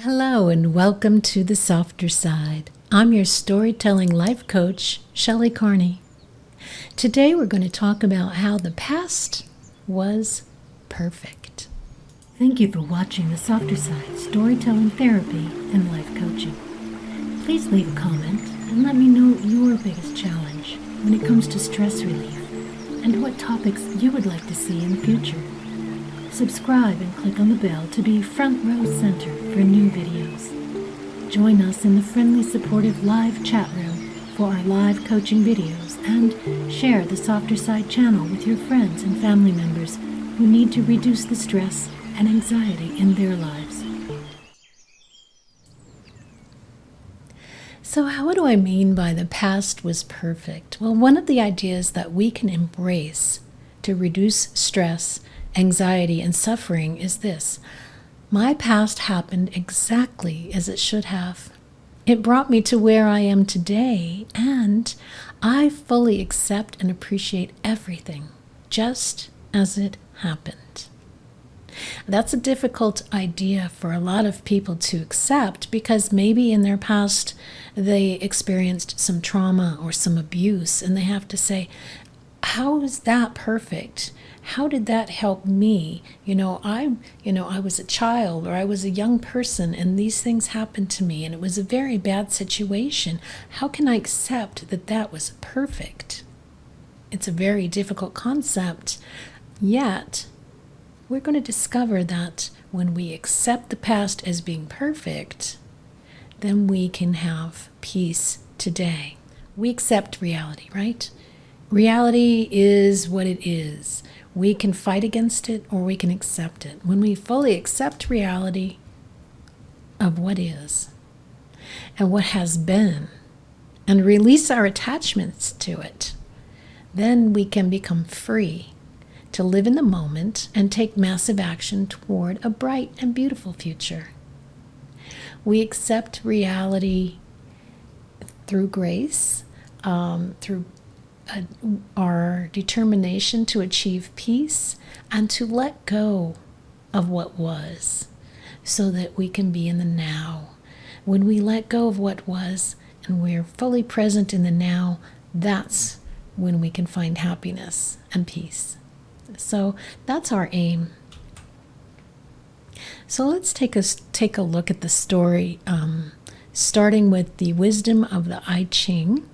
Hello, and welcome to the softer side. I'm your storytelling life coach, Shelley Carney. Today, we're going to talk about how the past was perfect. Thank you for watching the softer side storytelling therapy and life coaching. Please leave a comment and let me know your biggest challenge when it comes to stress relief and what topics you would like to see in the future. Subscribe and click on the bell to be front row center for new videos. Join us in the friendly, supportive live chat room for our live coaching videos and share the Softer Side channel with your friends and family members who need to reduce the stress and anxiety in their lives. So, how do I mean by the past was perfect? Well, one of the ideas that we can embrace to reduce stress anxiety, and suffering is this my past happened exactly as it should have. It brought me to where I am today, and I fully accept and appreciate everything just as it happened. That's a difficult idea for a lot of people to accept because maybe in their past they experienced some trauma or some abuse, and they have to say, How is that perfect? how did that help me? You know i you know i was a child or i was a young person and these things happened to me and it was a very bad situation. How can i accept that that was perfect? It's a very difficult concept. Yet we're going to discover that when we accept the past as being perfect then we can have peace today. We accept reality right reality is what it is we can fight against it or we can accept it. When we fully accept reality of what is and what has been and release our attachments to it, then we can become free to live in the moment and take massive action toward a bright and beautiful future. We accept reality through grace, um, through uh, our determination to achieve peace and to let go of what was so that we can be in the now. When we let go of what was and we're fully present in the now, that's when we can find happiness and peace. So that's our aim. So let's take a take a look at the story, um, starting with the wisdom of the I Ching.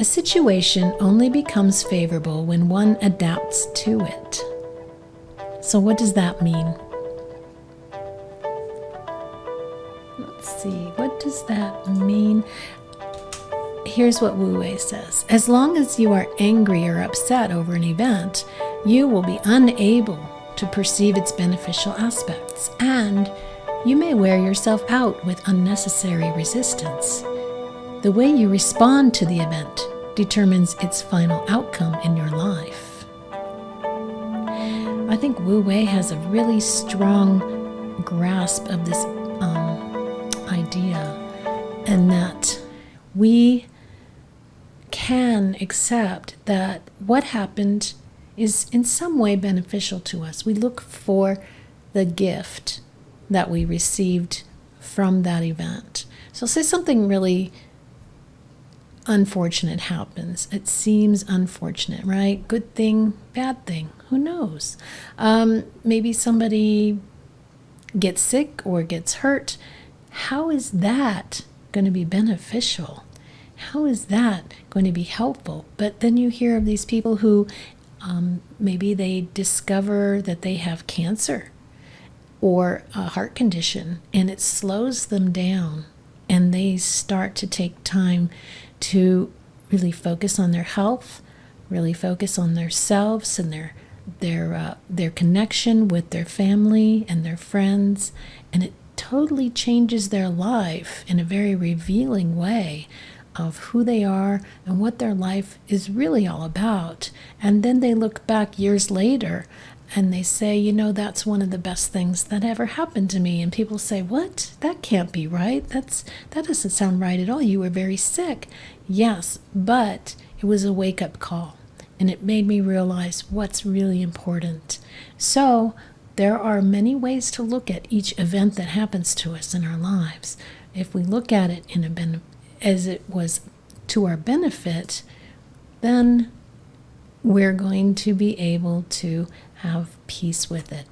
A situation only becomes favorable when one adapts to it. So, what does that mean? Let's see, what does that mean? Here's what Wu Wei says As long as you are angry or upset over an event, you will be unable to perceive its beneficial aspects, and you may wear yourself out with unnecessary resistance. The way you respond to the event determines its final outcome in your life. I think Wu Wei has a really strong grasp of this um, idea, and that we can accept that what happened is in some way beneficial to us. We look for the gift that we received from that event. So, say something really unfortunate happens. It seems unfortunate, right? Good thing, bad thing, who knows? Um, maybe somebody gets sick or gets hurt. How is that going to be beneficial? How is that going to be helpful? But then you hear of these people who um, maybe they discover that they have cancer or a heart condition and it slows them down and they start to take time to really focus on their health, really focus on themselves and their their uh, their connection with their family and their friends, and it totally changes their life in a very revealing way of who they are and what their life is really all about. And then they look back years later and they say, you know, that's one of the best things that ever happened to me. And people say, what? That can't be right. That's that doesn't sound right at all. You were very sick. Yes, but it was a wake-up call, and it made me realize what's really important. So there are many ways to look at each event that happens to us in our lives. If we look at it in a ben- as it was to our benefit, then we're going to be able to have peace with it.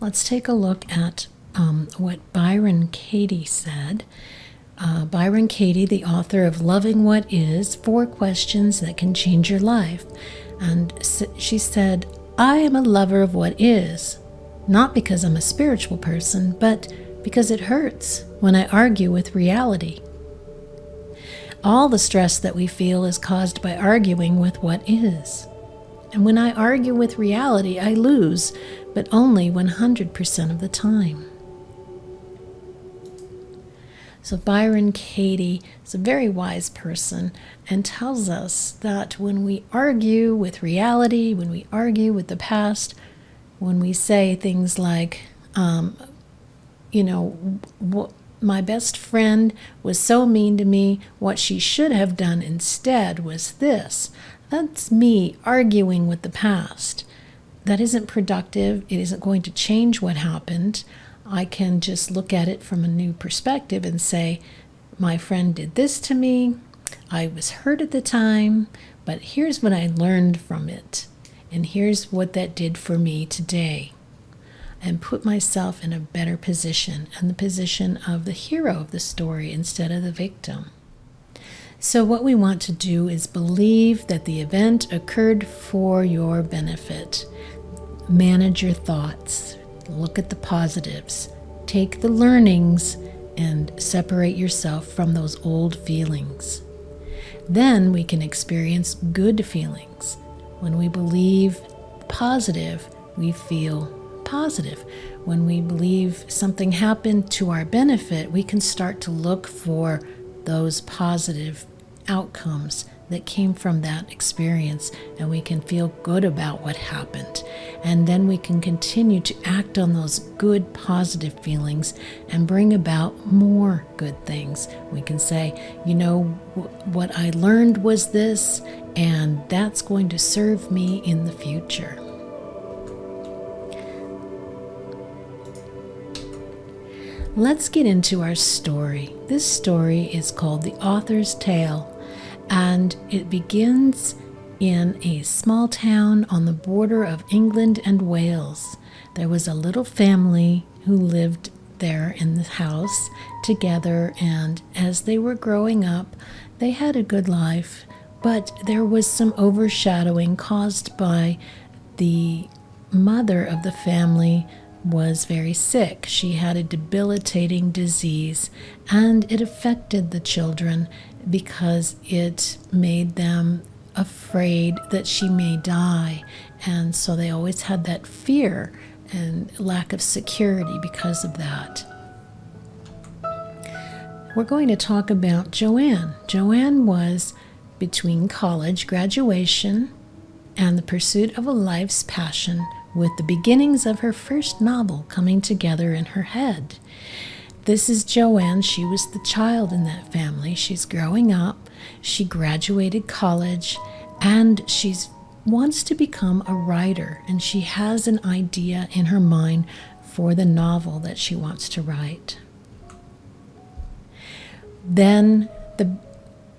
Let's take a look at um, what Byron Katie said. Uh, Byron Katie, the author of Loving What Is Four Questions That Can Change Your Life. And she said, I am a lover of what is, not because I'm a spiritual person, but because it hurts when I argue with reality. All the stress that we feel is caused by arguing with what is. And when I argue with reality, I lose, but only 100% of the time. So, Byron Katie is a very wise person and tells us that when we argue with reality, when we argue with the past, when we say things like, um, you know, my best friend was so mean to me, what she should have done instead was this. That's me arguing with the past. That isn't productive. It isn't going to change what happened. I can just look at it from a new perspective and say, my friend did this to me. I was hurt at the time, but here's what I learned from it. And here's what that did for me today. And put myself in a better position, in the position of the hero of the story instead of the victim. So, what we want to do is believe that the event occurred for your benefit. Manage your thoughts, look at the positives, take the learnings, and separate yourself from those old feelings. Then we can experience good feelings. When we believe positive, we feel positive. When we believe something happened to our benefit, we can start to look for those positive outcomes that came from that experience, and we can feel good about what happened. And then we can continue to act on those good, positive feelings and bring about more good things. We can say, you know, what I learned was this, and that's going to serve me in the future. Let's get into our story. This story is called The Author's Tale and it begins in a small town on the border of England and Wales. There was a little family who lived there in the house together, and as they were growing up, they had a good life, but there was some overshadowing caused by the mother of the family was very sick. She had a debilitating disease and it affected the children because it made them afraid that she may die. And so they always had that fear and lack of security because of that. We're going to talk about Joanne. Joanne was between college graduation and the pursuit of a life's passion with the beginnings of her first novel coming together in her head. This is Joanne. She was the child in that family. She's growing up. She graduated college and she wants to become a writer. And she has an idea in her mind for the novel that she wants to write. Then the,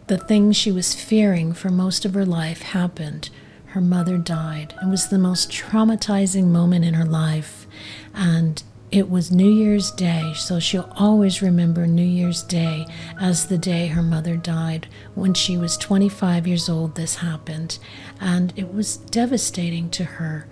the thing she was fearing for most of her life happened her mother died. It was the most traumatizing moment in her life. And it was New Year's Day, so she'll always remember New Year's Day as the day her mother died. When she was 25 years old, this happened. And it was devastating to her.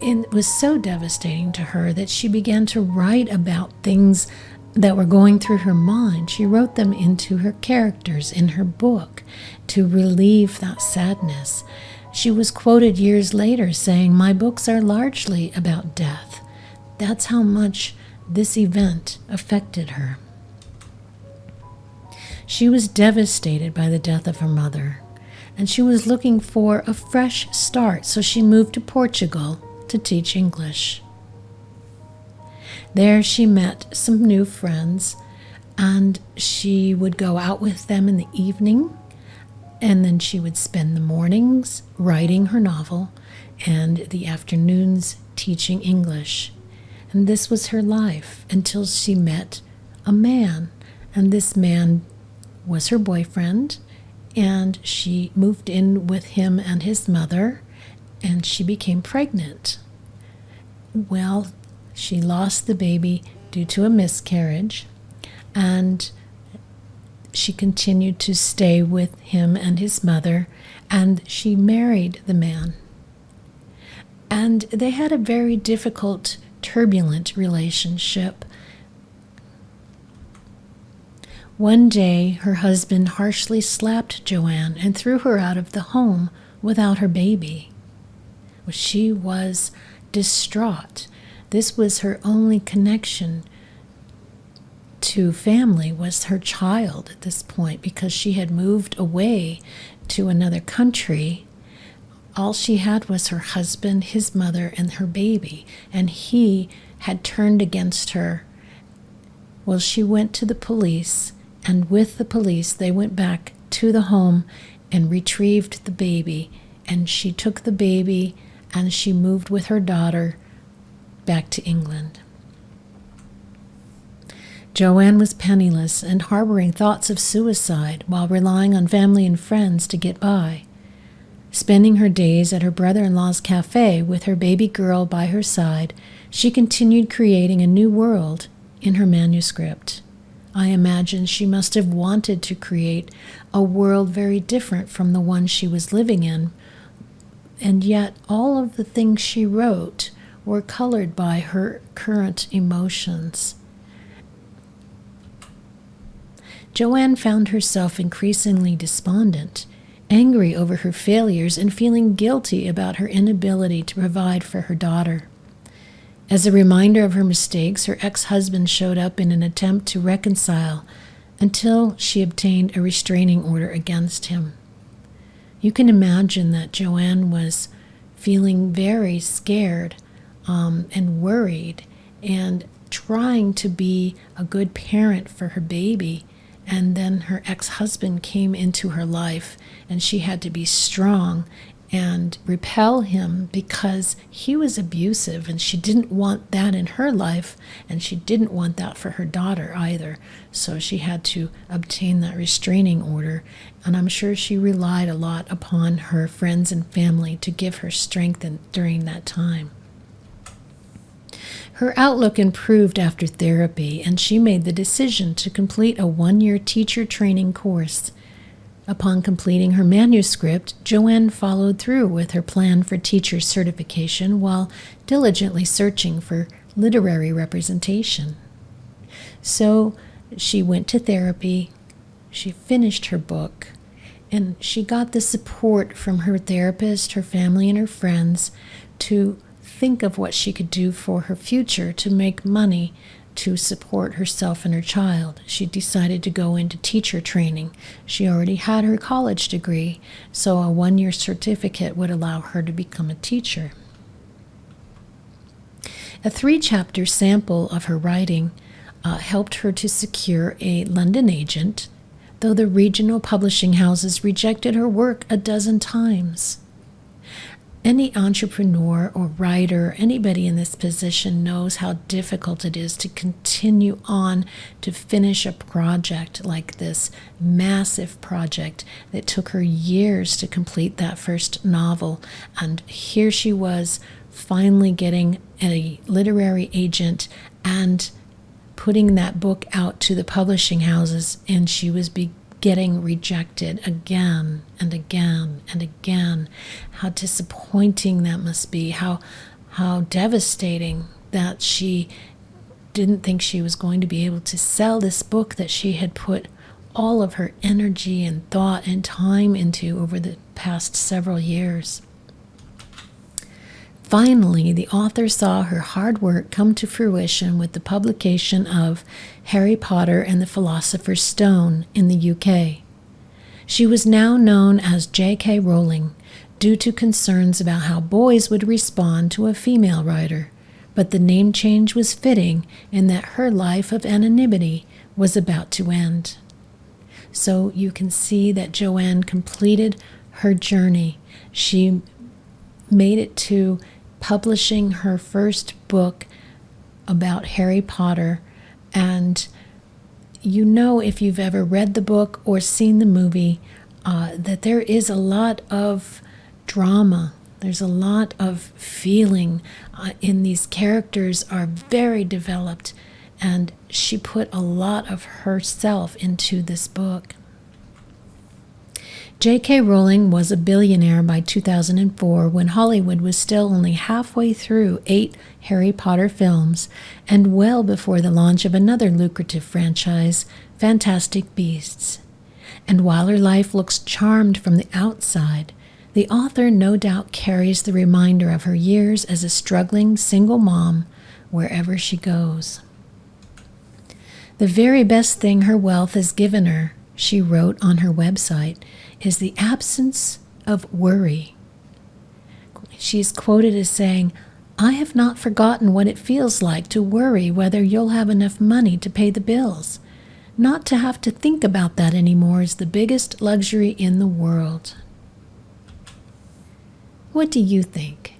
It was so devastating to her that she began to write about things that were going through her mind. She wrote them into her characters in her book to relieve that sadness. She was quoted years later saying, My books are largely about death. That's how much this event affected her. She was devastated by the death of her mother, and she was looking for a fresh start, so she moved to Portugal to teach English. There she met some new friends, and she would go out with them in the evening and then she would spend the mornings writing her novel and the afternoons teaching English. And this was her life until she met a man. And this man was her boyfriend. And she moved in with him and his mother. And she became pregnant. Well, she lost the baby due to a miscarriage. And she continued to stay with him and his mother. And she married the man. And they had a very difficult turbulent relationship. One day, her husband harshly slapped Joanne and threw her out of the home without her baby. She was distraught. This was her only connection to family was her child at this point because she had moved away to another country all she had was her husband, his mother, and her baby, and he had turned against her. Well, she went to the police, and with the police, they went back to the home and retrieved the baby. And she took the baby and she moved with her daughter back to England. Joanne was penniless and harboring thoughts of suicide while relying on family and friends to get by. Spending her days at her brother in law's cafe with her baby girl by her side, she continued creating a new world in her manuscript. I imagine she must have wanted to create a world very different from the one she was living in, and yet all of the things she wrote were colored by her current emotions. Joanne found herself increasingly despondent angry over her failures and feeling guilty about her inability to provide for her daughter. As a reminder of her mistakes, her ex husband showed up in an attempt to reconcile until she obtained a restraining order against him. You can imagine that Joanne was feeling very scared um, and worried and trying to be a good parent for her baby and then her ex husband came into her life, and she had to be strong and repel him because he was abusive, and she didn't want that in her life, and she didn't want that for her daughter either. So she had to obtain that restraining order, and I'm sure she relied a lot upon her friends and family to give her strength in, during that time. Her outlook improved after therapy, and she made the decision to complete a one year teacher training course. Upon completing her manuscript, Joanne followed through with her plan for teacher certification while diligently searching for literary representation. So she went to therapy, she finished her book, and she got the support from her therapist, her family, and her friends to think of what she could do for her future to make money to support herself and her child. She decided to go into teacher training. She already had her college degree, so a one year certificate would allow her to become a teacher. A three chapter sample of her writing uh, helped her to secure a London agent, though the regional publishing houses rejected her work a dozen times any entrepreneur or writer, anybody in this position knows how difficult it is to continue on to finish a project like this massive project that took her years to complete that first novel. And here she was finally getting a literary agent and putting that book out to the publishing houses, and she was beginning getting rejected again and again and again. How disappointing that must be. How how devastating that she didn't think she was going to be able to sell this book that she had put all of her energy and thought and time into over the past several years. Finally, the author saw her hard work come to fruition with the publication of Harry Potter and the Philosopher's Stone in the UK. She was now known as J.K. Rowling due to concerns about how boys would respond to a female writer, but the name change was fitting in that her life of anonymity was about to end. So you can see that Joanne completed her journey. She made it to publishing her first book about Harry Potter. And you know, if you've ever read the book or seen the movie, uh, that there is a lot of drama. There's a lot of feeling uh, in these characters are very developed, and she put a lot of herself into this book. J.K. Rowling was a billionaire by 2004 when Hollywood was still only halfway through eight Harry Potter films and well before the launch of another lucrative franchise, Fantastic Beasts. And while her life looks charmed from the outside, the author no doubt carries the reminder of her years as a struggling single mom wherever she goes. The very best thing her wealth has given her, she wrote on her website, is the absence of worry. She is quoted as saying, I have not forgotten what it feels like to worry whether you'll have enough money to pay the bills. Not to have to think about that anymore is the biggest luxury in the world. What do you think?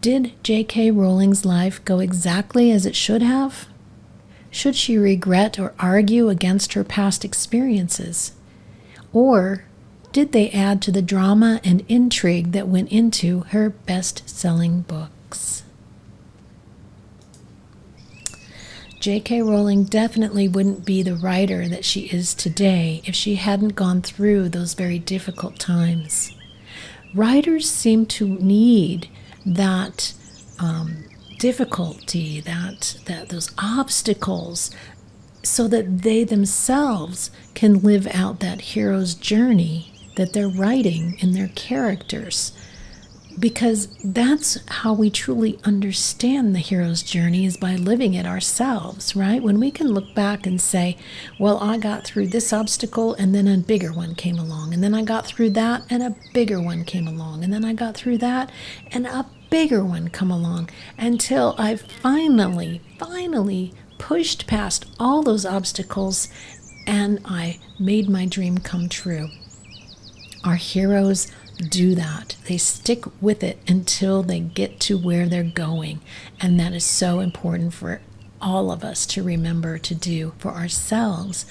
Did J.K. Rowling's life go exactly as it should have? Should she regret or argue against her past experiences? Or did they add to the drama and intrigue that went into her best selling books? J.K. Rowling definitely wouldn't be the writer that she is today if she hadn't gone through those very difficult times. Writers seem to need that um, difficulty, that, that those obstacles, so that they themselves can live out that hero's journey that they're writing in their characters. Because that's how we truly understand the hero's journey is by living it ourselves right? When we can look back and say well i got through this obstacle and then a bigger one came along and then i got through that and a bigger one came along and then i got through that and a bigger one come along until i finally finally pushed past all those obstacles and i made my dream come true our heroes do that. They stick with it until they get to where they're going. And that is so important for all of us to remember to do for ourselves.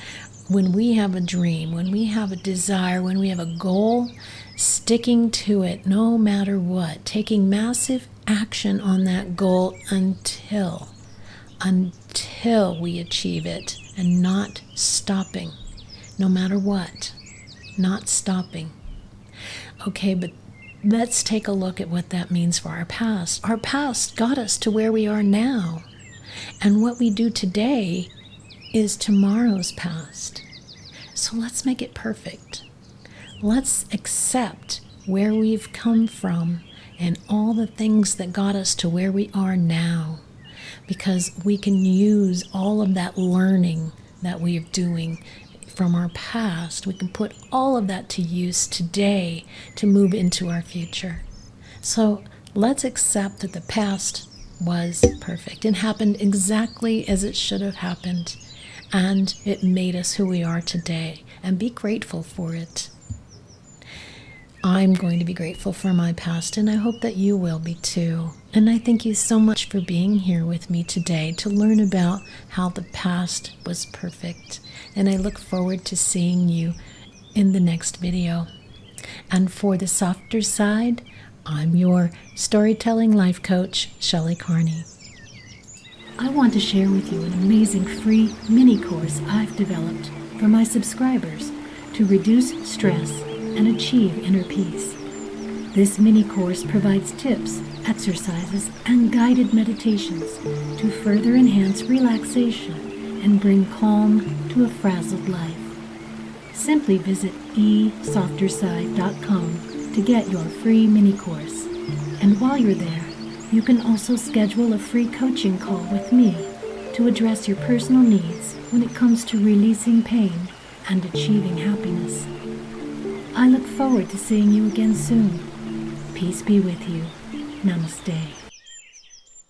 When we have a dream, when we have a desire, when we have a goal, sticking to it no matter what, taking massive action on that goal until until we achieve it and not stopping no matter what not stopping Okay, but let's take a look at what that means for our past. Our past got us to where we are now. And what we do today is tomorrow's past. So let's make it perfect. Let's accept where we've come from and all the things that got us to where we are now. Because we can use all of that learning that we're doing from our past, we can put all of that to use today to move into our future. So let's accept that the past was perfect and happened exactly as it should have happened. And it made us who we are today. And be grateful for it. I'm going to be grateful for my past, and I hope that you will be too. And I thank you so much for being here with me today to learn about how the past was perfect. And I look forward to seeing you in the next video. And for the softer side, I'm your storytelling life coach, Shelley Carney. I want to share with you an amazing free mini course I've developed for my subscribers to reduce stress and achieve inner peace. This mini course provides tips, exercises, and guided meditations to further enhance relaxation and bring calm to a frazzled life. Simply visit esofterside.com to get your free mini course. And while you're there, you can also schedule a free coaching call with me to address your personal needs when it comes to releasing pain and achieving happiness. I look forward to seeing you again soon. Peace be with you. Namaste.